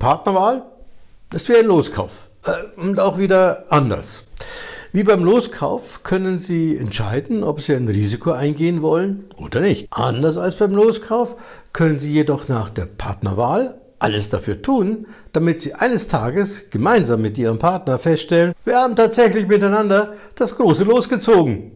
Partnerwahl ist wie ein Loskauf äh, und auch wieder anders. Wie beim Loskauf können Sie entscheiden, ob Sie ein Risiko eingehen wollen oder nicht. Anders als beim Loskauf können Sie jedoch nach der Partnerwahl alles dafür tun, damit Sie eines Tages gemeinsam mit Ihrem Partner feststellen, wir haben tatsächlich miteinander das große Los gezogen.